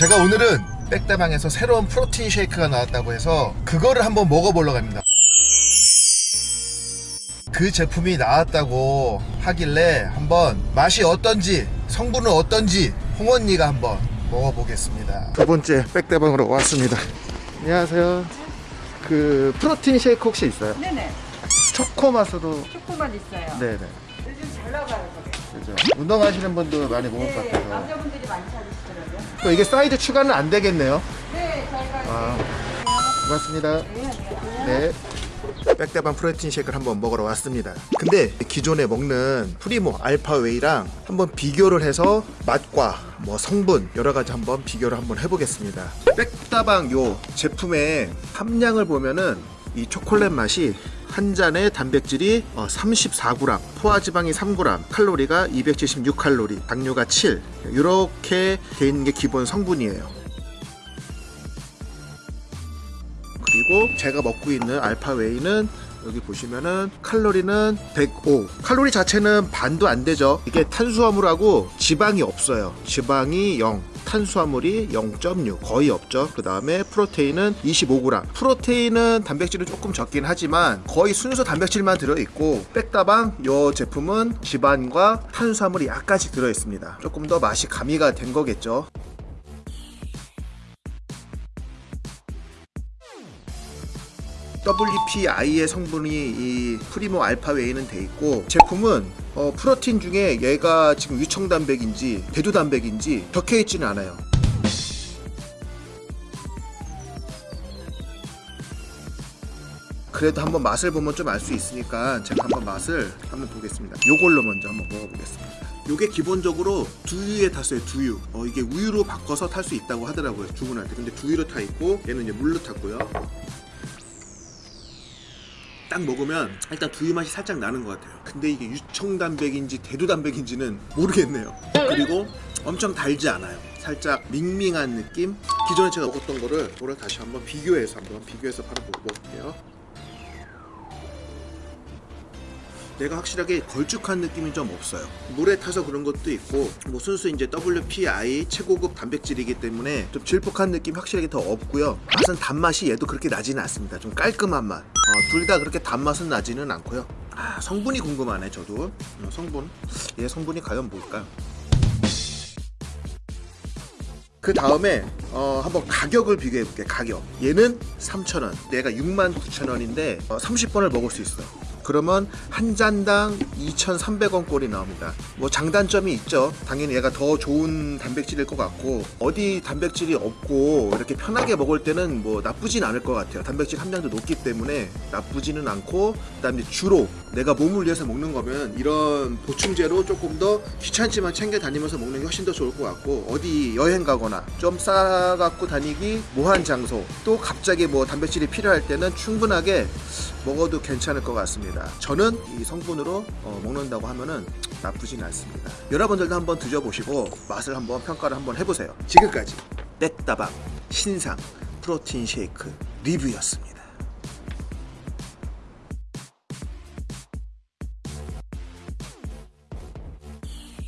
제가 오늘은 백다방에서 새로운 프로틴 쉐이크가 나왔다고 해서 그거를 한번 먹어보려고 합니다. 그 제품이 나왔다고 하길래 한번 맛이 어떤지 성분은 어떤지 홍언니가 한번 먹어보겠습니다. 두 번째 백다방으로 왔습니다. 안녕하세요. 그 프로틴 쉐이크 혹시 있어요? 네네. 초코 맛으로. 초코맛 있어요. 네네. 요즘 잘 나가요, 그죠 운동하시는 분도 많이 먹을 것 네, 같아서 남자분들이 많이 찾으시더라고요. 또 이게 사이즈 추가는 안 되겠네요 네, 저희가 아. 고맙습니다 네, 안녕하세요. 네. 백대방 프로틴 쉐이크를 한번 먹으러 왔습니다. 근데 기존에 먹는 프리모 알파웨이랑 한번 비교를 해서 맛과 뭐 성분 여러 가지 한번 비교를 한번 해보겠습니다. 백다방 요 제품의 함량을 보면은 이 초콜릿 맛이 한 잔에 단백질이 34g, 포화지방이 3g, 칼로리가 276칼로리, 당류가 7 이렇게 돼 있는 게 기본 성분이에요. 그리고 제가 먹고 있는 알파웨이는 여기 보시면은 칼로리는 105 칼로리 자체는 반도 안 되죠. 이게 탄수화물하고 지방이 없어요. 지방이 0 탄수화물이 0.6 거의 없죠. 그 다음에 프로테인은 25g 프로테인은 단백질은 조금 적긴 하지만 거의 순수 단백질만 들어있고 백다방 이 제품은 지방과 탄수화물이 약간씩 들어있습니다. 조금 더 맛이 가미가 된 거겠죠 WPI의 성분이 이 프리모 알파 웨이는 돼 있고 제품은 어, 프로틴 중에 얘가 지금 유청 단백인지 대두 단백인지 적혀 있지는 않아요. 그래도 한번 맛을 보면 좀 알 수 있으니까 제가 한번 맛을 한번 보겠습니다. 요걸로 먼저 한번 먹어보겠습니다. 요게 기본적으로 두유에 탔어요 두유 어 이게 우유로 바꿔서 탈 수 있다고 하더라고요 주문할 때 근데 두유로 타 있고 얘는 이제 물로 탔고요 딱 먹으면 일단 두유 맛이 살짝 나는 것 같아요. 근데 이게 유청단백인지 대두단백인지는 모르겠네요. 그리고 엄청 달지 않아요. 살짝 밍밍한 느낌? 기존에 제가 먹었던 거를 이거를 다시 한번 비교해서 한번 비교해서 바로 먹어볼게요 내가 확실하게 걸쭉한 느낌이 좀 없어요. 물에 타서 그런 것도 있고 뭐 순수 이제 WPI 최고급 단백질이기 때문에 좀 질퍽한 느낌 확실하게 더 없고요. 맛은 단맛이 얘도 그렇게 나지는 않습니다. 좀 깔끔한 맛. 어, 둘다 그렇게 단맛은 나지는 않고요. 아 성분이 궁금하네 저도. 어, 성분. 얘 성분이 과연 뭘까요? 그 다음에 어, 한번 가격을 비교해 볼게요 가격. 얘는 3,000원. 얘가 69,000원인데 어, 30번을 먹을 수 있어요 그러면 한 잔당 2,300원 꼴이 나옵니다. 뭐 장단점이 있죠. 당연히 얘가 더 좋은 단백질일 것 같고 어디 단백질이 없고 이렇게 편하게 먹을 때는 뭐 나쁘진 않을 것 같아요. 단백질 함량도 높기 때문에 나쁘지는 않고 그 다음에 주로 내가 몸을 위해서 먹는 거면 이런 보충제로 조금 더 귀찮지만 챙겨 다니면서 먹는 게 훨씬 더 좋을 것 같고 어디 여행 가거나 좀 싸갖고 다니기 뭐한 장소 또 갑자기 뭐 단백질이 필요할 때는 충분하게 먹어도 괜찮을 것 같습니다 저는 이 성분으로 어, 먹는다고 하면은 나쁘진 않습니다. 여러분들도 한번 드셔보시고 맛을 한번 평가를 한번 해보세요. 지금까지 백다방 신상 프로틴 쉐이크 리뷰였습니다